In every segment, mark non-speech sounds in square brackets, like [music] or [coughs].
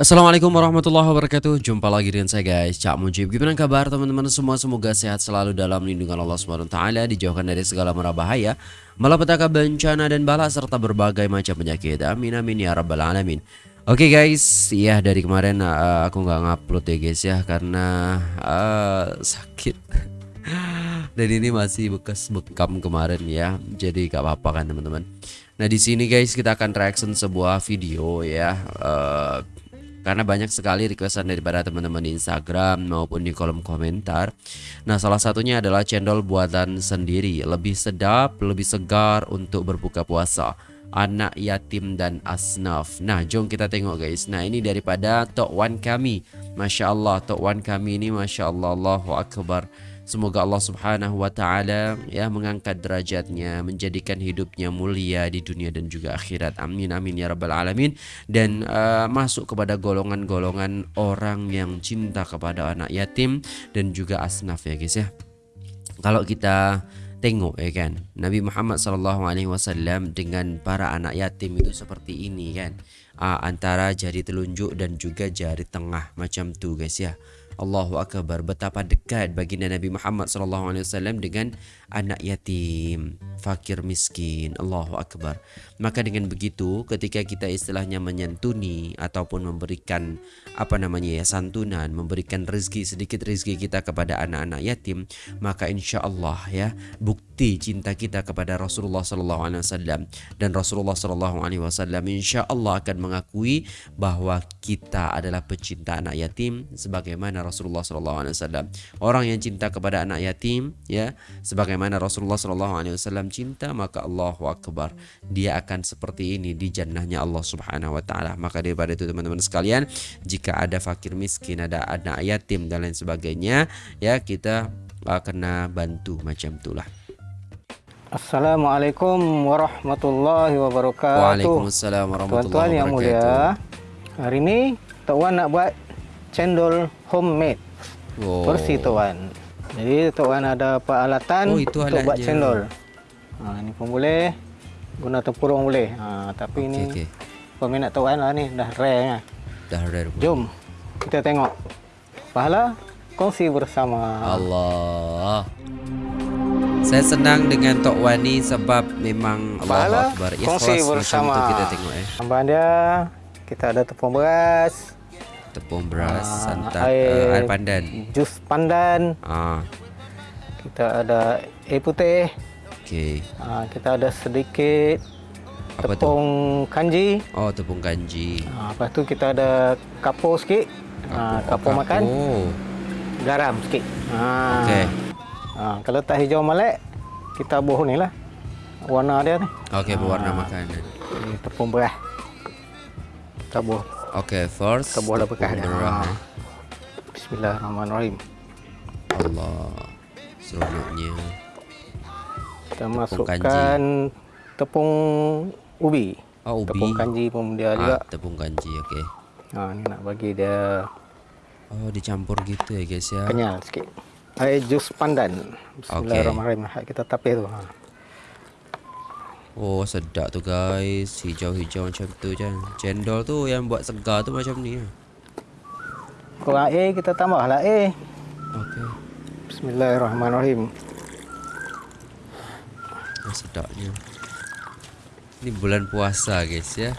Assalamualaikum warahmatullahi wabarakatuh. Jumpa lagi dengan saya guys. Cak Mujib. Gimana kabar teman-teman? Semua Semoga sehat selalu dalam lindungan Allah SWT Dijauhkan dari segala merah bahaya Malapetaka bencana dan bala Serta berbagai macam penyakit. Amin amin ya rabbal alamin. Oke okay guys. Ya dari kemarin uh, aku nggak ngupload ya guys ya Karena uh, sakit. [laughs] Dan ini masih bekas bekam kemarin ya. Jadi gak apa-apa kan teman-teman? Nah di sini guys kita akan reaction sebuah video ya. Uh, karena banyak sekali requestan daripada teman-teman di Instagram maupun di kolom komentar. Nah, salah satunya adalah cendol buatan sendiri, lebih sedap, lebih segar untuk berbuka puasa. Anak yatim dan asnaf. Nah, jom kita tengok guys. Nah, ini daripada Tok Wan kami. Masya Allah, Tok Wan kami ini Masya Allah, Allahu Akbar. Semoga Allah Subhanahu wa taala ya mengangkat derajatnya, menjadikan hidupnya mulia di dunia dan juga akhirat. Amin amin ya rabbal alamin dan uh, masuk kepada golongan-golongan orang yang cinta kepada anak yatim dan juga asnaf ya guys ya. Kalau kita tengok ya kan Nabi Muhammad alaihi wasallam dengan para anak yatim itu seperti ini kan uh, antara jari telunjuk dan juga jari tengah macam tu guys ya Allahu Akbar betapa dekat baginda Nabi Muhammad sallallahu alaihi wasallam dengan anak yatim, fakir miskin. Allahu Akbar. Maka dengan begitu ketika kita istilahnya menyantuni ataupun memberikan apa namanya ya santunan, memberikan rezeki sedikit rezeki kita kepada anak-anak yatim, maka insya Allah ya bukti cinta kita kepada Rasulullah sallallahu alaihi wasallam dan Rasulullah sallallahu alaihi wasallam insya Allah akan mengakui bahwa kita adalah pecinta anak yatim sebagaimana Rasulullah SAW. Orang yang cinta kepada anak yatim, ya, sebagaimana Rasulullah SAW cinta, maka Allahu Akbar, dia akan seperti ini di jannahnya Allah Subhanahu Wa Taala. Maka daripada itu teman-teman sekalian, jika ada fakir miskin, ada anak yatim dan lain sebagainya, ya kita uh, kena bantu macam itulah. Assalamualaikum warahmatullahi wabarakatuh. Waalaikumsalam warahmatullahi wabarakatuh. Tuan-tuan yang mulia, hari ini Tok Wan nak buat cendol homemade. Oh. Versi tuan. Jadi tuan ada peralatan oh, itu untuk buat cendol. Ha ini pun boleh guna tempurung boleh. Ha tapi okay, ini okay. peminat tuan lah ni dah rare kan. Dah rare. Pun. Jom kita tengok. Pahala kongsi bersama. Allah. Saya senang dengan Tok Wani sebab memang Allah Akbar. Kongsi bersama. Macam kita tengok eh. Tambahan dia kita ada tepung beras, tepung beras, uh, santan, air, uh, air pandan, jus pandan. Uh. Kita ada air putih. Okey. Uh, kita ada sedikit Apa tepung tu? kanji. Oh, tepung kanji. Uh, lepas tu kita ada kapur sikit. Kapur, uh, kapur, oh, makan. Garam sikit. Uh. Okey. Uh, kalau tak hijau melek, kita buh ni lah. Warna dia ni. Okey, berwarna uh, makanan. Tepung beras. Kita buh. Okay, first bekas dia. Ha. Bismillahirrahmanirrahim. Allah. Seronoknya. Kita tepung masukkan kanji. tepung ubi. Oh, ubi. Tepung kanji pun dia ha, juga. Tepung kanji, okey. Ha, ni nak bagi dia Oh, dicampur gitu ya, guys ya. Kenyal sikit. Air jus pandan. Bismillahirrahmanirrahim. Okay. Kita tapis tu. Ha. Oh sedap tu guys. Hijau-hijau macam tu je Cendol tu yang buat segar tu macam ni Kurang air kita tambah lah air Okay Bismillahirrahmanirrahim. Oh, Sedapnya. Ini bulan puasa guys ya.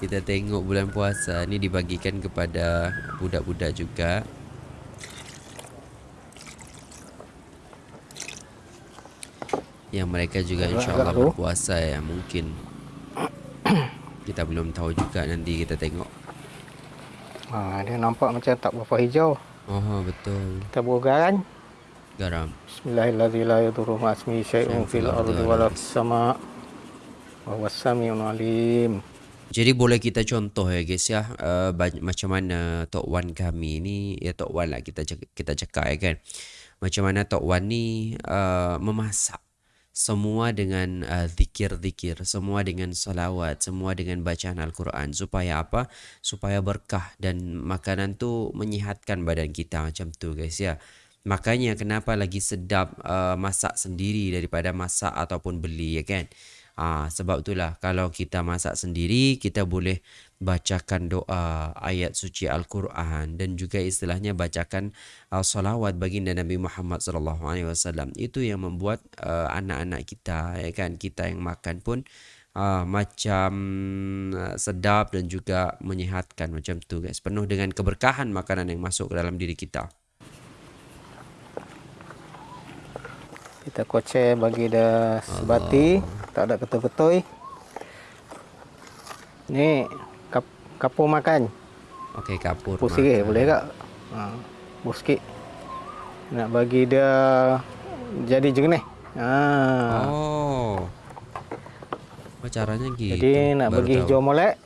Kita tengok bulan puasa. Ini dibagikan kepada budak-budak juga yang mereka juga insyaallah berpuasa ya mungkin. [coughs] Kita belum tahu juga nanti kita tengok. Ha, dia nampak macam tak berapa hijau. Oh betul. Kita buah garam. Garam. Bismillahirrahmanirrahim. Syai'un fil ardi wal sama. Wa wasami'un alim. Jadi boleh kita contoh ya guys ya uh, macam mana Tok Wan kami ni ya Tok Wan lah kita kita cakap ya kan. Macam mana Tok Wan ni uh, memasak semua dengan uh, zikir-zikir, semua dengan salawat, semua dengan bacaan Al-Quran. Supaya apa? Supaya berkah dan makanan tu menyihatkan badan kita macam tu guys ya. Makanya kenapa lagi sedap uh, masak sendiri daripada masak ataupun beli ya kan? Ah, sebab itulah kalau kita masak sendiri kita boleh bacakan doa ayat suci Al-Quran dan juga istilahnya bacakan uh, salawat baginda Nabi Muhammad sallallahu alaihi wasallam. Itu yang membuat uh, anak-anak kita ya kan kita yang makan pun uh, macam sedap dan juga menyehatkan macam tu guys. Penuh dengan keberkahan makanan yang masuk ke dalam diri kita. Kita kocek bagi dah sebati, Allah. tak ada ketul-ketul. Ni kap, kapur makan. Okey, kapur. Kapur sikit boleh tak? Ha, kapur sikit. Nak bagi dia jadi jernih. Ha. Oh. Apa caranya gitu? Jadi nak Baru bagi hijau molek,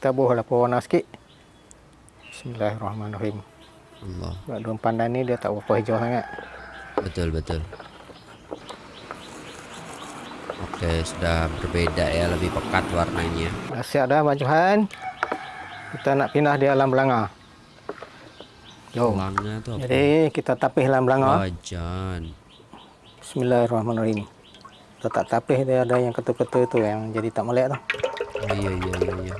kita buahlah pewarna sikit. Bismillahirrahmanirrahim. Allah. Sebab daun pandan ni dia tak berapa hijau sangat. Betul, betul. Oke, sudah berbeda ya, lebih pekat warnanya. Siap dah bajuhan. Kita nak pindah di alam belanga. Yo. Belanga tu apa? Jadi kita tapih alam belanga. Wajan. Bismillahirrahmanirrahim. Kita tak tapih dia ada yang ketul-ketul itu yang jadi tak melek tu. Oh, iya iya iya iya.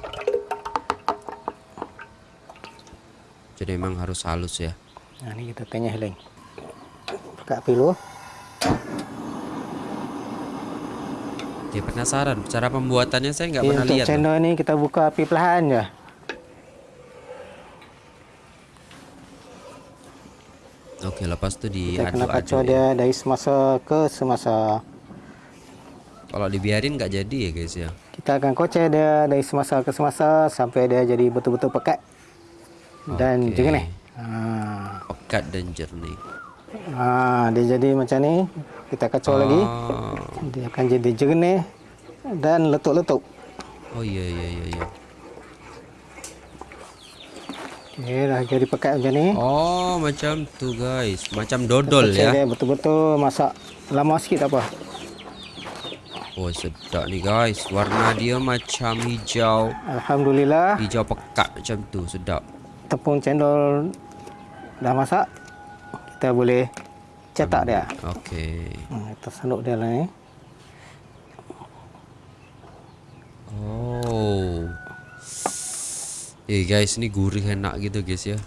Jadi memang harus halus ya. Nah, ini kita tanya heling. Pekat pilu. Oke, penasaran. Cara pembuatannya saya nggak ya, pernah lihat. channel ini kita buka api perlahan ya. Oke, lepas itu di kita kena kacau ya. dia dari semasa ke semasa. Kalau dibiarin nggak jadi ya guys ya. Kita akan kocek dia dari semasa ke semasa sampai dia jadi betul-betul pekat dan okay. jernih. Ha. Pekat dan jernih. Ha, dia jadi macam ni kita kacau oh. lagi dia akan jadi jernih dan letup-letup oh iya iya iya iya Okay, dah jadi pekat macam ni. Oh, macam tu guys. Macam dodol ya. betul-betul masak lama sikit tak apa. Oh, sedap ni guys. Warna dia macam hijau. Alhamdulillah. Hijau pekat macam tu, sedap. Tepung cendol dah masak. Kita boleh cetak dia. Okey. Hmm, kita saluk dia lah ni. Oh. Eh guys, ni gurih enak gitu guys ya.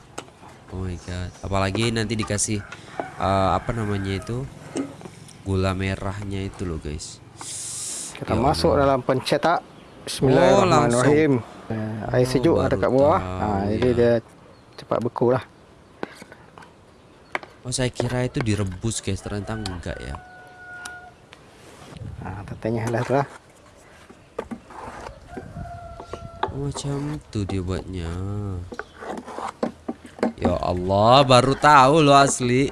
Oh my god. Apalagi nanti dikasih uh, apa namanya itu? Gula merahnya itu loh guys. Kita ya masuk Allah. dalam pencetak. Bismillahirrahmanirrahim. Oh, air sejuk oh, ada kat bawah. Ha, ya. jadi dia cepat beku lah. Oh saya kira itu direbus guys. Ternyata enggak ya. Nah tetenya lah lah oh, Macam itu dia buatnya Ya Allah baru tahu lo asli.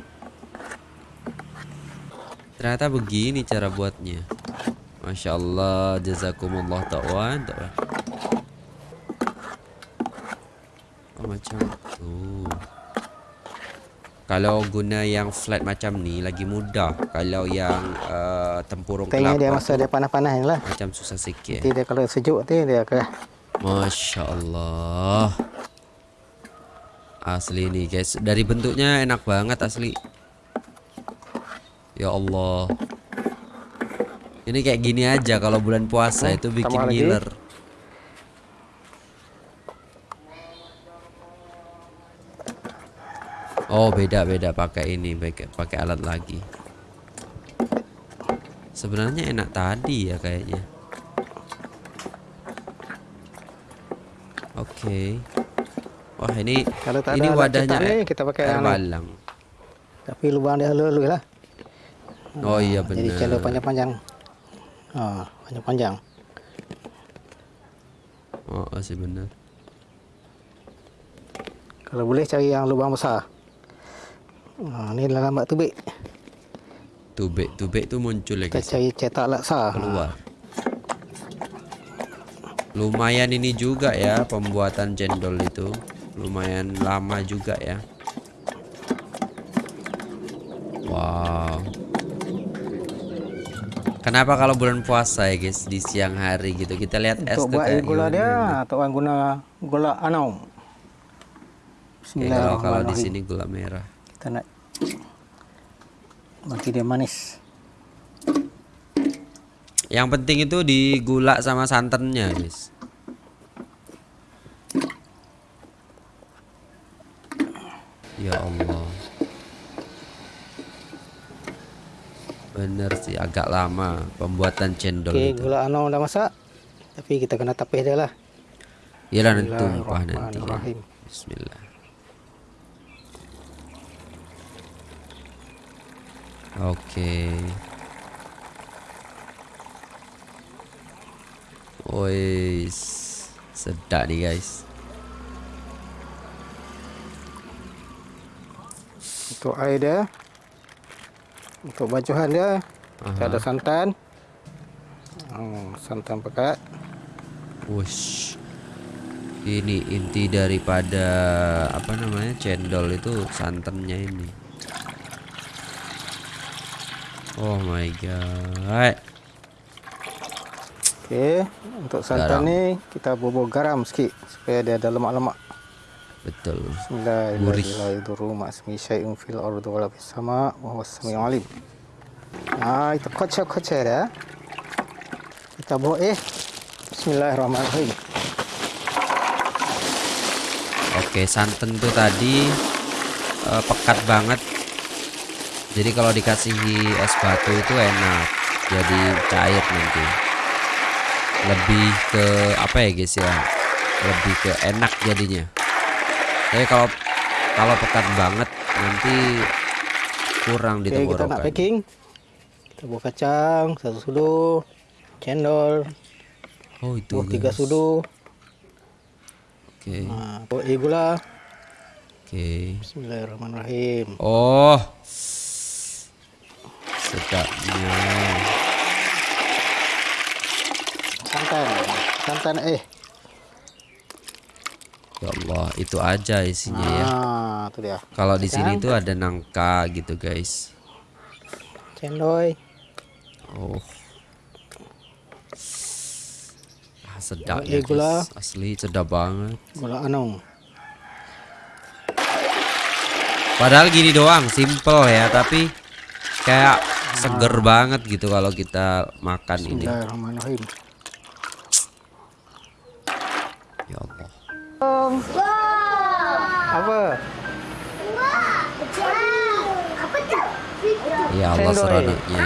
Ternyata begini cara buatnya. Masya Allah Jazakumullah ta'wan Oh macam tuh kalau guna yang flat macam ni lagi mudah. Kalau yang uh, tempurung Tengah kelapa dia masa dia panas-panas lah. Macam susah sikit. Nanti dia kalau sejuk tu dia akan Masya Allah. Asli ni guys. Dari bentuknya enak banget asli. Ya Allah. Ini kayak gini aja kalau bulan puasa hmm, itu bikin ngiler. Oh beda-beda pakai ini pakai pakai alat lagi. Sebenarnya enak tadi ya kayaknya. Oke. Okay. Wah ini Kalau tak ini wadahnya nih, kita pakai air balang. Tapi lubang dia halus lah. Oh iya benar. Jadi cendol panjang-panjang. Oh, panjang-panjang. Oh, sih benar. Kalau boleh cari yang lubang besar. Ha, ni dalam mak tubik. Tubik, tubik tu muncul lagi. Kita cari cetak laksa. Keluar. Lumayan ini juga ya pembuatan cendol itu. Lumayan lama juga ya. Wow. Kenapa kalau bulan puasa ya guys di siang hari gitu kita lihat es Untuk buat gula dia atau orang guna gula anau. Bismillahirrahmanirrahim. kalau di sini gula merah nak bagi dia manis. Yang penting itu di gula sama santannya guys ya Allah. Bener sih agak lama pembuatan cendol Oke, itu. gula anu udah masak tapi kita kena tapih dia lah. Iyalah nanti tumpah nanti ya. Bismillah Oke. Okay. sedap nih guys. Untuk air dia. Untuk bajuhan dia. Aha. ada santan. Oh, santan pekat. Wush ini inti daripada apa namanya cendol itu santannya ini oh my god. Oke untuk santan ini kita bubur garam sedikit supaya dia ada lemak-lemak. Betul. Bismillahirrahmanirrahim. Fil ardi wala fis sama wa huwas samiul alim nah itu kocok-kocok ya kita bawa eh Bismillahirrahmanirrahim. Oke santan tuh tadi uh, pekat banget jadi kalau dikasih es batu itu enak jadi cair nanti. Lebih ke apa ya guys ya lebih ke enak jadinya. Tapi kalau kalau pekat banget nanti kurang di Oke, kita nak packing. Kita buat kacang satu sudu cendol oh itu buat tiga sudu. Oke. Okay. nah, buat gula. Oke. Okay. Bismillahirrahmanirrahim. Oh sedapnya santan santan eh Ya Allah, itu aja isinya ya. ah, ya. itu dia. Kalau di sini tuh ada nangka gitu, guys. Cendoy. Oh. Ah, sedap ya, gula. Asli sedap banget. Gula anong. Padahal gini doang, simple ya, tapi kayak seger ah. banget gitu kalau kita makan ini. Ya Allah. Apa? Ya Allah seronoknya.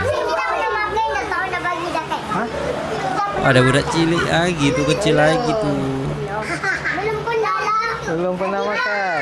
Ada budak cilik lagi tuh kecil lagi tuh. Belum pernah Belum pernah makan.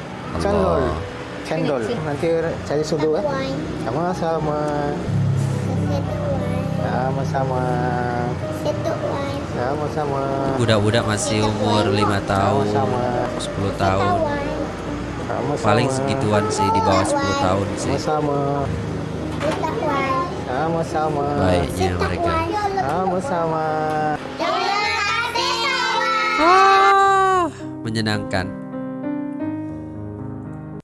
Cendol. Cendol. Nanti cari sudu eh. Sama-sama. Sama-sama. Sama-sama. Budak-budak masih umur 5 tahun, Sama-sama. 10 tahun. Sama-sama. Paling segituan sih di bawah 10 tahun sih. Sama-sama. Sama-sama. Baiknya mereka. Sama-sama. Ah, menyenangkan.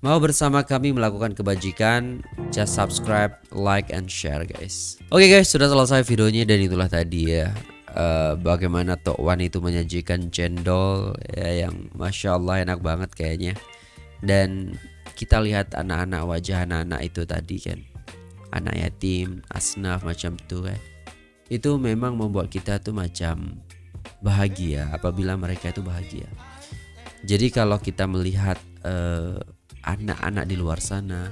Mau bersama kami melakukan kebajikan, just subscribe, like, and share guys. Oke okay guys, sudah selesai videonya dan itulah tadi ya. Uh, bagaimana Tok Wan itu menyajikan cendol ya, yang Masya Allah enak banget kayaknya. Dan kita lihat anak-anak wajah anak-anak itu tadi kan. Anak yatim, asnaf macam tuh kan. Itu memang membuat kita tuh macam bahagia apabila mereka itu bahagia. Jadi kalau kita melihat uh, anak-anak di luar sana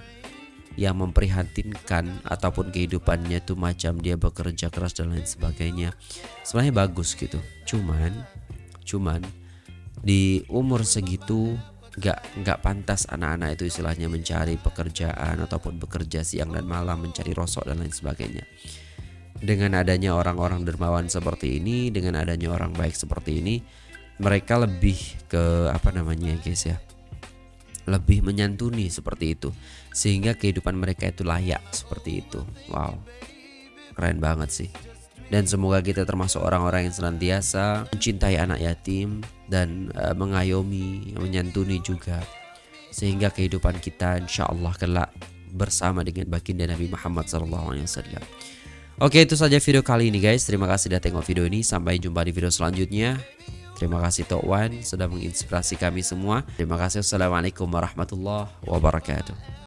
yang memprihatinkan ataupun kehidupannya tuh macam dia bekerja keras dan lain sebagainya sebenarnya bagus gitu. Cuman cuman di umur segitu nggak nggak pantas anak-anak itu istilahnya mencari pekerjaan ataupun bekerja siang dan malam mencari rosok dan lain sebagainya. Dengan adanya orang-orang dermawan seperti ini dengan adanya orang baik seperti ini mereka lebih ke apa namanya guys ya lebih menyantuni seperti itu sehingga kehidupan mereka itu layak seperti itu wow keren banget sih dan semoga kita termasuk orang-orang yang senantiasa mencintai anak yatim dan uh, mengayomi, menyantuni juga sehingga kehidupan kita insya Allah kelak bersama dengan baginda Nabi Muhammad SAW. Oke itu saja video kali ini guys. Terima kasih sudah tengok video ini. Sampai jumpa di video selanjutnya. Terima kasih Tok Wan sudah menginspirasi kami semua. Terima kasih. Assalamualaikum warahmatullahi wabarakatuh.